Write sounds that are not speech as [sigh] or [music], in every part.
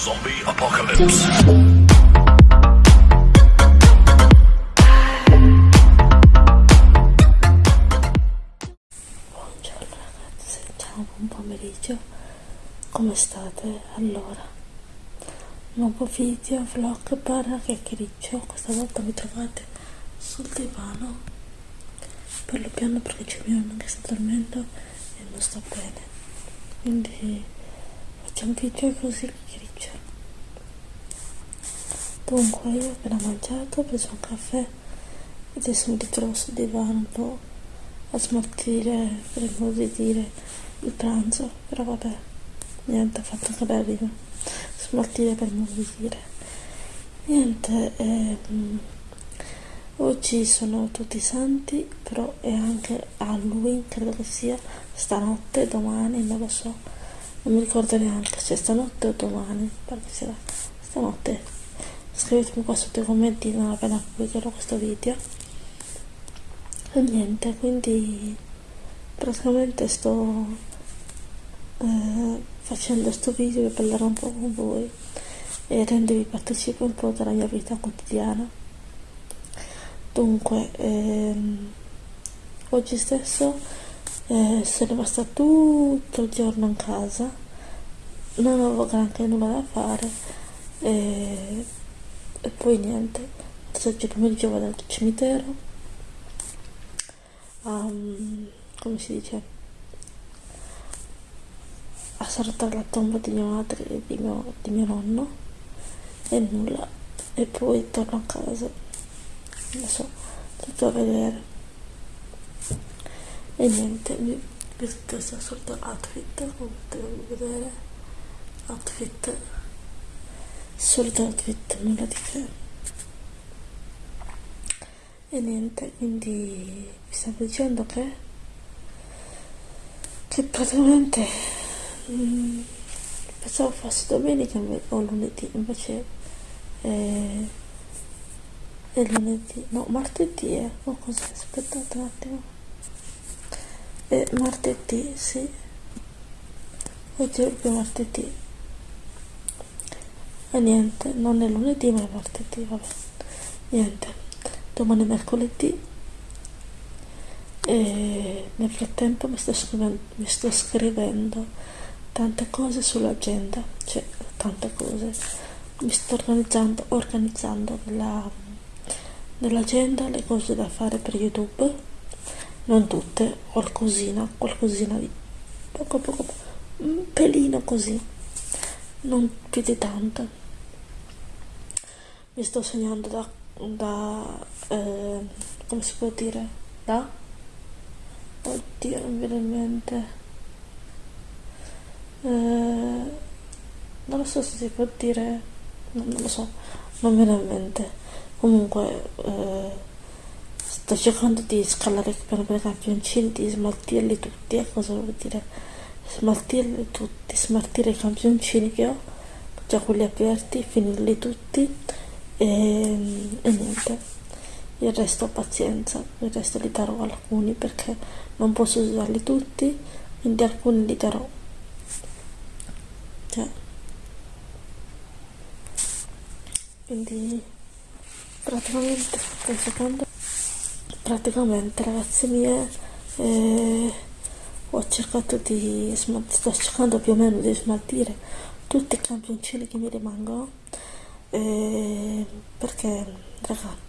Zombie Apocalypse. Buongiorno ragazzi, ciao, buon pomeriggio, come state? Allora, nuovo video, vlog, barra chiacchiericcio, questa volta mi trovate sul divano, parlo piano perché c'è mio nonno che sta dormendo e non sta bene, quindi facciamo un video così chiacchiericcio. Dunque, io ho appena mangiato, ho preso un caffè e adesso mi ritrovo sul divano un po' a smaltire, per di dire, il pranzo, però vabbè, niente, ha fatto anche la rima, smaltire per di dire. Niente, ehm, oggi sono tutti santi, però è anche Halloween, credo che sia stanotte, domani, non lo so, non mi ricordo neanche se stanotte o domani, perché sarà stanotte. Scrivetemi qua sotto i commenti non appena pubblicherò questo video. E niente quindi praticamente sto eh, facendo questo video per parlare un po' con voi e rendervi partecipe un po' della mia vita quotidiana. Dunque ehm, oggi stesso eh, sono rimasta tutto il giorno in casa non avevo granché nulla da fare e, e poi niente oggi pomeriggio vado al cimitero. Um, come si dice? A salutare la tomba di mia madre e di mio, di mio nonno. E nulla. E poi torno a casa. Adesso tutto a vedere. E niente mi questo è il solito outfit come potete vedere. Outfit outfit nulla di che. E niente quindi vi stavo dicendo che che praticamente mh, pensavo fosse domenica o lunedì invece è, è lunedì no martedì è o cos'è aspettate un attimo. È martedì sì. Oggi è proprio martedì e niente non è lunedì ma è martedì vabbè. Niente domani è mercoledì. E nel frattempo mi sto scrivendo, mi sto scrivendo tante cose sull'agenda cioè tante cose. Mi sto organizzando organizzando nella, nell'agenda le cose da fare per youtube. Non tutte qualcosina qualcosina di poco poco un pelino così. Non più di tanto mi sto segnando da da eh, come si può dire? Da? Oddio non mi viene in mente. Eh, non lo so se si può dire non, non lo so non mi viene in mente. Comunque eh, sto cercando di scalare piano i campioncini di smaltirli tutti e cosa vuol dire? Smaltirli tutti smaltire i campioncini che ho già quelli aperti finirli tutti e, e niente. Il resto pazienza il resto li darò alcuni perché non posso usarli tutti quindi alcuni li darò. Cioè. Quindi praticamente un secondo praticamente ragazzi mie eh, ho cercato di sto cercando più o meno di smaltire tutti i campioncini che mi rimangono eh, perché raga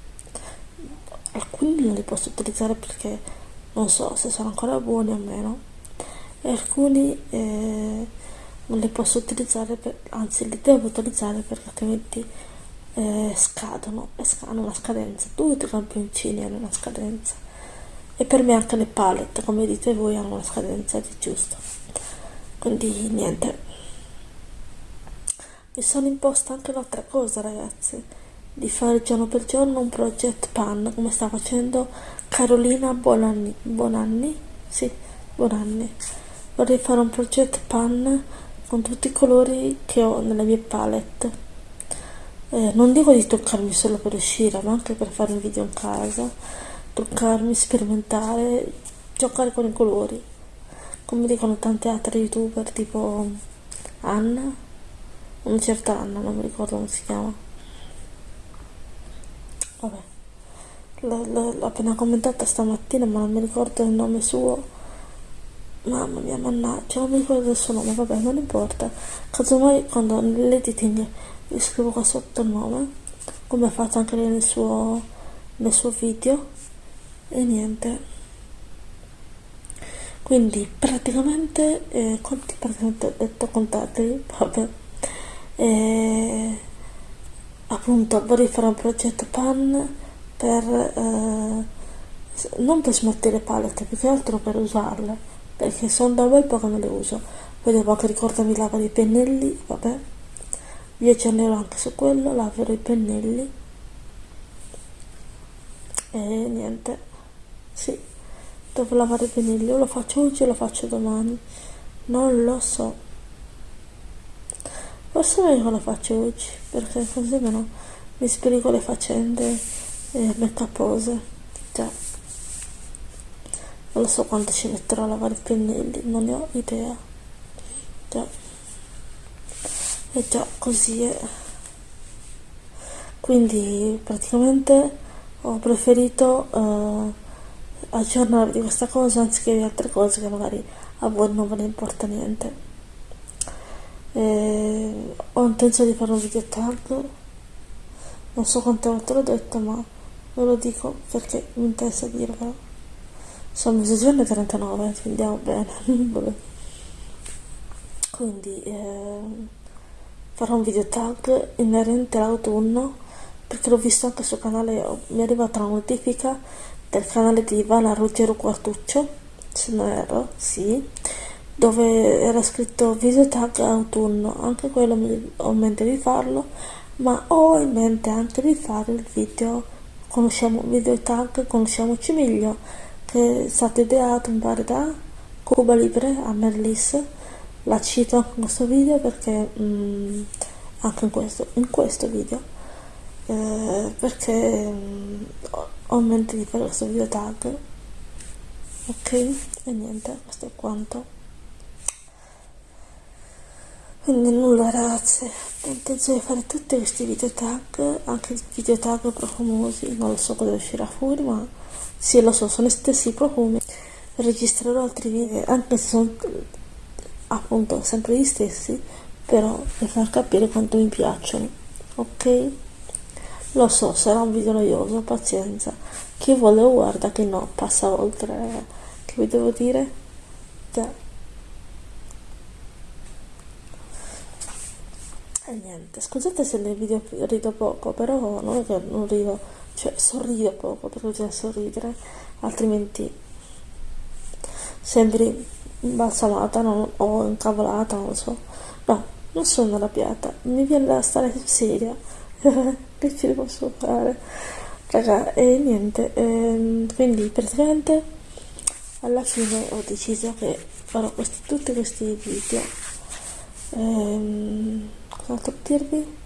alcuni non li posso utilizzare perché non so se sono ancora buoni o meno. E alcuni eh, non li posso utilizzare per, anzi li devo utilizzare perché altrimenti eh, scadono e hanno una scadenza. Tutti i campioncini hanno una scadenza. E per me anche le palette come dite voi hanno una scadenza di giusto. Quindi niente mi sono imposta anche un'altra cosa ragazzi. Di fare giorno per giorno un project pan come sta facendo Carolina Bonanni, Bonanni? Sì, Bonanni. Vorrei fare un project pan con tutti i colori che ho nelle mie palette. Eh, non dico di toccarmi solo per uscire ma anche per fare un video in casa toccarmi, sperimentare giocare con i colori. Come dicono tante altre youtuber tipo Anna una certa Anna non mi ricordo come si chiama. Vabbè. L'ho appena commentata stamattina ma non mi ricordo il nome suo. Mamma mia mannaggia non mi ricordo il suo nome vabbè non importa. Casomai quando nell'editing vi scrivo qua sotto il nome come ha fatto anche lei nel suo, nel suo video e niente. Quindi praticamente eh, quanti praticamente ho detto contateli vabbè e, appunto vorrei fare un progetto pan per eh, non per smettere le palette più che altro per usarle perché sono da un bel po' che non le uso. Poi devo anche ricordarmi lavare i pennelli vabbè. Vi aggiornerò anche su quello laverò i pennelli. E niente. Sì devo lavare i pennelli o lo faccio oggi o lo faccio domani. Non lo so forse meglio lo faccio oggi perché così meno mi sbrigo le faccende eh, make upose già. Non lo so quanto ci metterò a lavare i pennelli non ne ho idea. Già. E già così è. Quindi praticamente ho preferito eh, aggiornarvi di questa cosa anziché di altre cose che magari a voi non ve ne importa niente e ho intenzione di fare un video tag non so quante volte l'ho detto ma ve lo dico perché mi interessa dirvelo. Sono mezzogiorno e 39 quindi andiamo bene. [laughs] Quindi eh, farò un video tag inerente all'autunno perché l'ho visto anche sul canale mi è arrivata una notifica del canale di Ivana Ruggero Quartuccio se non erro, sì dove era scritto video tag autunno anche quello mi, ho in mente di farlo ma ho in mente anche di fare il video. Conosciamo video tag conosciamoci meglio che è stato ideato mi pare da Cuba Libre a Merlis. La cito anche in questo video perché mh, mm, anche in questo, in questo video eh, perché mh, ho in mente di fare questo video tag ok? E niente questo è quanto quindi nulla ragazze ho intenzione di fare tutti questi video tag anche video tag profumosi non lo so cosa uscirà fuori ma sì lo so sono gli stessi profumi registrerò altri video anche se sono appunto sempre gli stessi però per far capire quanto mi piacciono ok? Lo so sarà un video noioso pazienza. Chi vuole guarda che no passa oltre che vi devo dire già E niente, scusate se nel video rido poco, però non è che non rido, cioè sorrido poco perché bisogna sorridere, altrimenti sembri imbalsamata non, o incavolata, non so. No, non sono arrabbiata, mi viene da stare seria. [laughs] che ci posso fare? Raga, e niente, ehm, quindi praticamente alla fine ho deciso che farò questi, tutti questi video. Ehm, cos'altro dirvi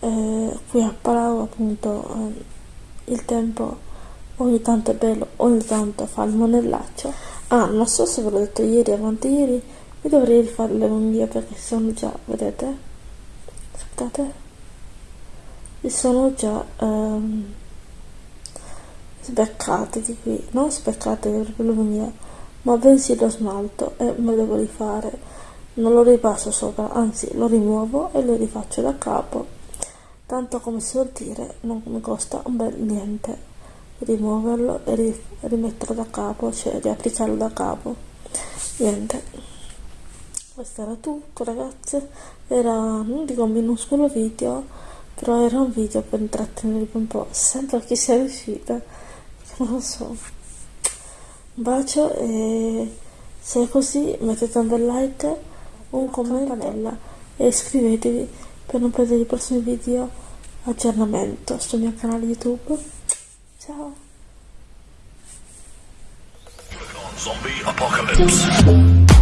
eh, qui a Palau appunto eh, il tempo ogni tanto è bello ogni tanto fa il monellaccio. Ah non so se ve l'ho detto ieri avanti ieri mi dovrei rifare le unghie perché sono già vedete? Aspettate. Sono già ehm, sbeccate di qui. Non speccate le unghie ma bensì lo smalto e me lo devo rifare non lo ripasso sopra anzi lo rimuovo e lo rifaccio da capo. Tanto come si vuol dire non mi costa un bel niente. Rimuoverlo e rimetterlo da capo cioè riapplicarlo da capo. Niente. Questo era tutto ragazze. Era non dico minuscolo video però era un video per intrattenervi un po' sempre a chi sia riuscita. [laughs] Non lo so. Un bacio e se è così mettete un bel like un commento e iscrivetevi per non perdere i prossimi video. Aggiornamento sul mio canale youtube. Ciao. Zombie Apocalypse.